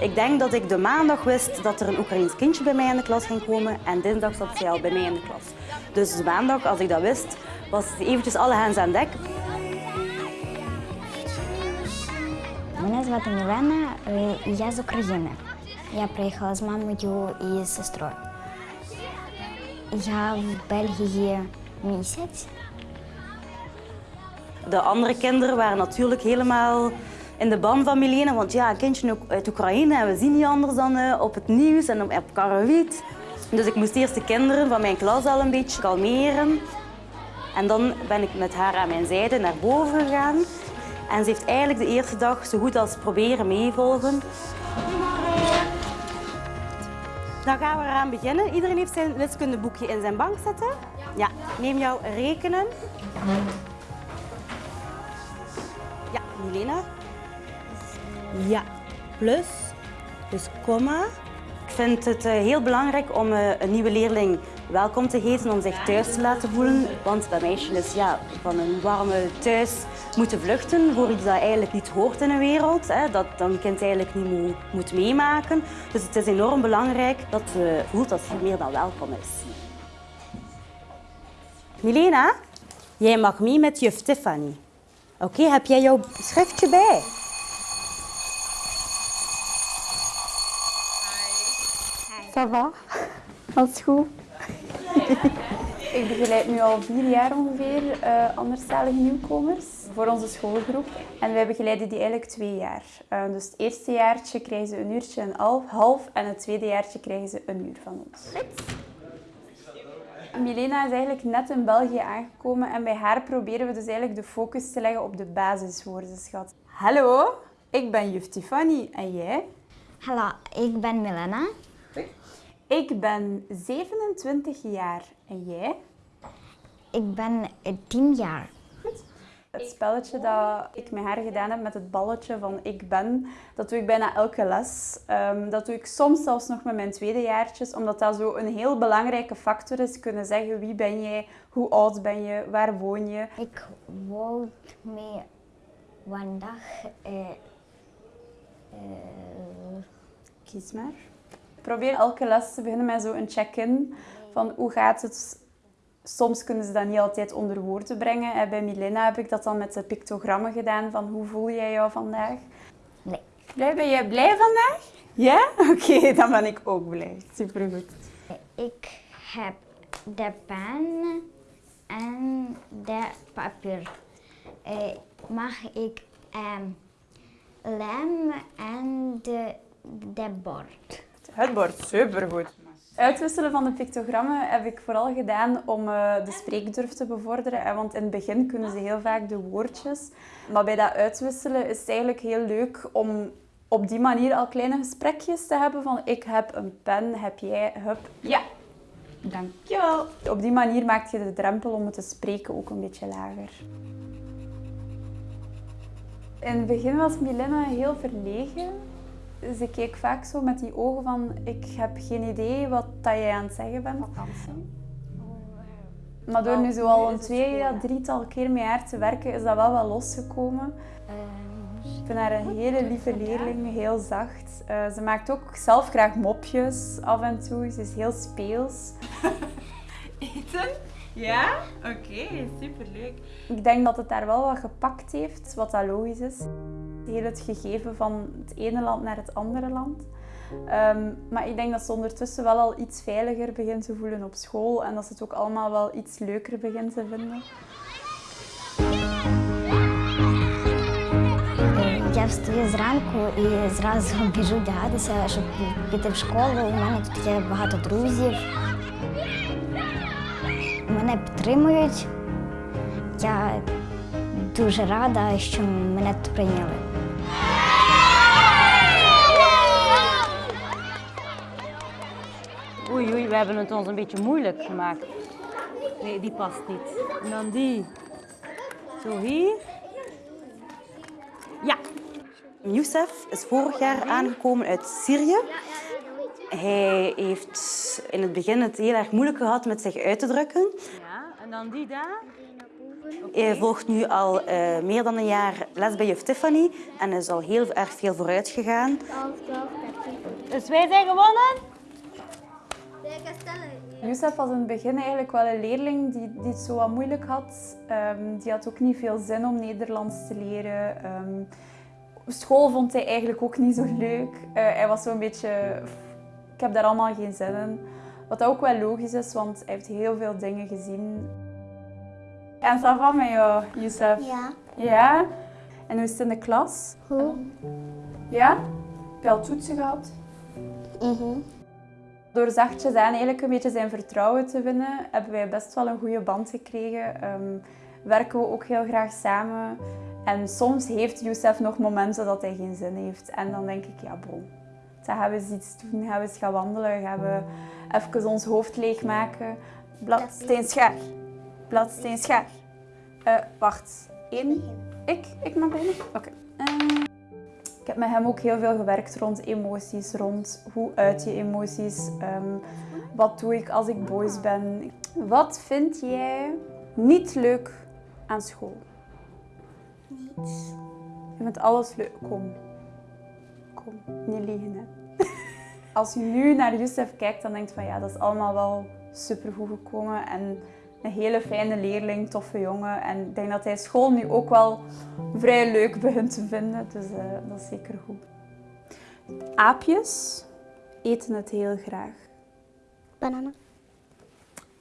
Ik denk dat ik de maandag wist dat er een Oekraïens kindje bij mij in de klas ging komen en dinsdag zat zij al bij mij in de klas. Dus de maandag, als ik dat wist, was het eventjes alle hands aan dek. Мене звати Мілена, е, і я з України. Я приїхала з мамою і з сестрою. Я в Бельгії місяць. de andere kinderen waren natuurlijk helemaal in de ban van Milena, want ja, een kindje uit Oekraïne en we zien niet anders dan eh, op het nieuws en op, Karawiet. Dus ik moest eerst de kinderen van mijn klas al een beetje kalmeren. En dan ben ik met haar aan mijn zijde naar boven gegaan. En ze heeft eigenlijk de eerste dag zo goed als proberen meevolgen. Dan gaan we eraan beginnen. Iedereen heeft zijn wiskundeboekje in zijn bank zitten. Ja, neem jouw rekenen. Ja, Milena. Ja, plus, dus komma. Ik vind het eh, heel belangrijk om eh, een nieuwe leerling welkom te heten, om zich thuis te laten voelen. Want dat meisje is ja, van een warme thuis moeten vluchten voor iets dat eigenlijk niet hoort in een wereld. Hè, dat dan een kind eigenlijk niet moet, moet meemaken. Dus het is enorm belangrijk dat ze voelt dat ze meer dan welkom is. Milena, jij mag mee met juf Tiffany. Oké, heb jij jouw schriftje bij? Ça va? Alles goed? ik begeleid nu al vier jaar ongeveer uh, anderstalige nieuwkomers voor onze schoolgroep. En wij begeleiden die eigenlijk twee jaar. Uh, dus het eerste jaartje krijgen ze een uurtje en half, half en het tweede jaartje krijgen ze een uur van ons. Milena is eigenlijk net in België aangekomen en bij haar proberen we dus eigenlijk de focus te leggen op de basiswoordenschat. Hallo, ik ben juf Tiffany en jij? Hallo, ik ben Milena. Ik ben 27 jaar en jij? Ik ben 10 jaar. Het spelletje dat ik met haar gedaan heb met het balletje van ik ben, dat doe ik bijna elke les. Um, dat doe ik soms zelfs nog met mijn tweedejaartjes, omdat dat zo een heel belangrijke factor is. Kunnen zeggen wie ben jij, hoe oud ben je, waar woon je. Ik woon met vandaag... Uh, uh... Kies maar. Probeer elke les te beginnen met zo'n check-in van hoe gaat het Soms kunnen ze dat niet altijd onder woorden brengen. Bij Milena heb ik dat dan met de pictogrammen gedaan van hoe voel jij jou vandaag? Nee. Blij, ben jij blij vandaag? Ja? Oké, dan ben ik ook blij. Supergoed. Ik heb de pen en de papier. Eh, mag ik um, lem en de, de bord? Het bord, supergoed. Uitwisselen van de pictogrammen heb ik vooral gedaan om uh, de spreekdurf te bevorderen. Want in het begin kunnen ze heel vaak de woordjes. Maar bij dat uitwisselen is het eigenlijk heel leuk om op die manier al kleine gesprekjes te hebben van ik heb een pen, heb jij, hup. Ja, dankjewel. Op die manier maak je de drempel om het te spreken ook een beetje lager. In het begin was Milena heel verlegen. Ze keek vaak zo met die ogen van ik heb geen idee wat dat jij aan het zeggen bent. Maar door nu zo al een twee, ja, drietal keer met haar te werken, is dat wel wel losgekomen. Ik vind haar een hele lieve leerling, heel zacht. Uh, ze maakt ook zelf graag mopjes af en toe. Ze is heel speels. Eten? Ja? Oké, okay, superleuk. Ik denk dat het daar wel wat gepakt heeft, wat dat logisch is Heel het gegeven van het ene land naar het andere land. Um, maar ik denk dat ze ondertussen wel al iets veiliger begint te voelen op school en dat ze het ook allemaal wel iets leuker begint te vinden. Я встаю зранку і зразу біжу вдягатися, щоб піти в школу. У мене тут є багато друзів. Мене підтримують. Я дуже рада, що мене тут прийняли. Oei, oei, we hebben het ons een beetje moeilijk gemaakt. Nee, die past niet. En dan die. Zo hier. Ja. Youssef is vorig jaar aangekomen uit Syrië. Hij heeft in het begin het heel erg moeilijk gehad met zich uit te drukken. Ja, en dan die daar. Hij volgt nu al eh, meer dan een jaar les bij juf Tiffany en is al heel erg veel vooruit gegaan. 12, 12, 13. Dus wij zijn gewonnen! Youssef was in het begin eigenlijk wel een leerling die, die het zo wat moeilijk had. Ehm, die had ook niet veel zin om Nederlands te leren. Ehm, school vond hij eigenlijk ook niet zo leuk. Eh, hij was zo'n beetje... Ik heb daar allemaal geen zin in. Wat ook wel logisch is, want hij heeft heel veel dingen gezien. En ça va met jou, Youssef? Ja. Ja? En hoe is het in de klas? Hoe? Ja? Heb je al toetsen gehad? Mhm. Door zachtjes aan eigenlijk een beetje zijn vertrouwen te winnen, hebben wij best wel een goede band gekregen. Ehm, werken we ook heel graag samen. En soms heeft Youssef nog momenten dat hij geen zin heeft. En dan denk ik, ja bon, dan gaan we eens iets doen. Gaan we eens gaan wandelen. Gaan we even ons hoofd leegmaken. Bladsteen, schaar. Bladsteen, schaar. Eh, wacht. Eén. Ik? Ik mag beginnen? Oké. Ik heb met hem ook heel veel gewerkt rond emoties, rond hoe uit je emoties, ehm, wat doe ik als ik boos ben. Wat vind jij niet leuk aan school? Niets. Je vindt alles leuk. Kom. Kom, niet liegen hè. Als je nu naar Youssef kijkt, dan denk je van ja, dat is allemaal wel supergoed gekomen. En een hele fijne leerling, toffe jongen. En ik denk dat hij school nu ook wel vrij leuk begint te vinden. Dus eh, dat is zeker goed. Aapjes eten het heel graag. Bananen.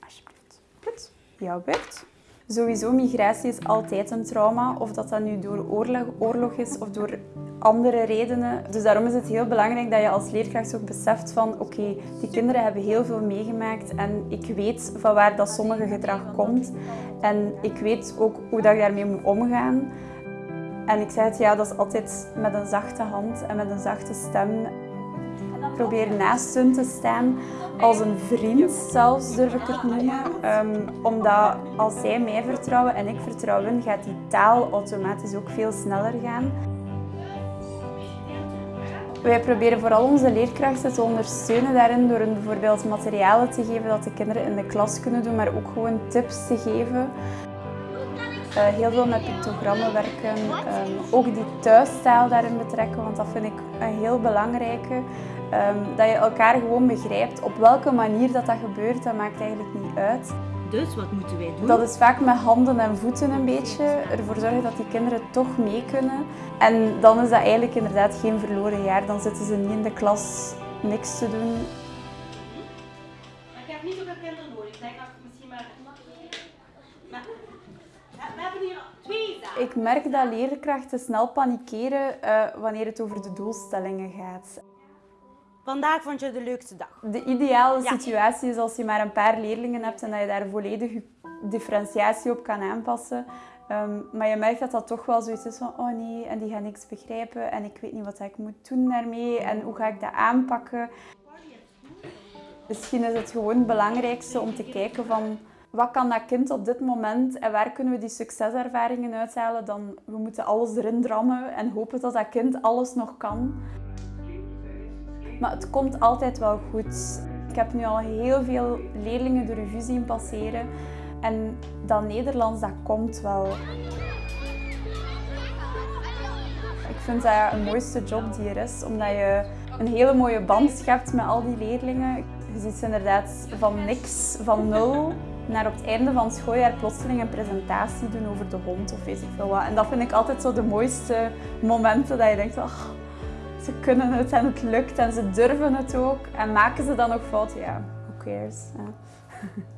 Alsjeblieft. Goed. Jouw beurt. Sowieso, migratie is altijd een trauma. Of dat dat nu door oorlog, oorlog is of door andere redenen. Dus daarom is het heel belangrijk dat je als leerkracht ook beseft van oké, die kinderen hebben heel veel meegemaakt en ik weet van waar dat sommige gedrag komt. En ik weet ook hoe dat ik daarmee moet omgaan. En ik zei het, ja, dat is altijd met een zachte hand en met een zachte stem. Probeer naast hun te staan, als een vriend zelfs durf ik het noemen. Ehm, omdat als zij mij vertrouwen en ik vertrouw hun, gaat die taal automatisch ook veel sneller gaan. Wij proberen vooral onze leerkrachten te ondersteunen daarin door hen bijvoorbeeld materialen te geven dat de kinderen in de klas kunnen doen, maar ook gewoon tips te geven. Eh, heel veel met pictogrammen werken, ehm, ook die thuistaal daarin betrekken, want dat vind ik een heel belangrijke. Ehm, dat je elkaar gewoon begrijpt op welke manier dat, dat gebeurt, dat maakt eigenlijk niet uit. Dus wat moeten wij doen? Dat is vaak met handen en voeten een beetje. Ervoor zorgen dat die kinderen toch mee kunnen. En dan is dat eigenlijk inderdaad geen verloren jaar. Dan zitten ze niet in de klas niks te doen. Maar ik heb niet zoveel kinderen nodig. Ik denk dat ik misschien maar... maar... We hebben hier twee zaken. Ik merk dat leerkrachten snel panikeren eh, wanneer het over de doelstellingen gaat. Vandaag vond je de leukste dag. De ideale Ja. situatie is als je maar een paar leerlingen hebt en dat je daar volledig differentiatie op kan aanpassen. Ehm, maar je merkt dat dat toch wel zoiets is van, oh nee, en die gaan niks begrijpen en ik weet niet wat ik moet doen daarmee en hoe ga ik dat aanpakken. Misschien is het gewoon het belangrijkste om te kijken van, wat kan dat kind op dit moment en waar kunnen we die succeservaringen uithalen? Dan, we moeten alles erin drammen en hopen dat dat kind alles nog kan. Maar het komt altijd wel goed. Ik heb nu al heel veel leerlingen de revue zien passeren. En dat Nederlands, dat komt wel. Ik vind dat een mooiste job die er is, omdat je een hele mooie band schept met al die leerlingen. Je ziet ze inderdaad van niks, van nul, naar op het einde van het schooljaar plotseling een presentatie doen over de hond of weet ik veel wat. En dat vind ik altijd zo de mooiste momenten, dat je denkt, ach, ze kunnen het en het lukt en ze durven het ook. En maken ze dan nog fouten? Ja, who cares?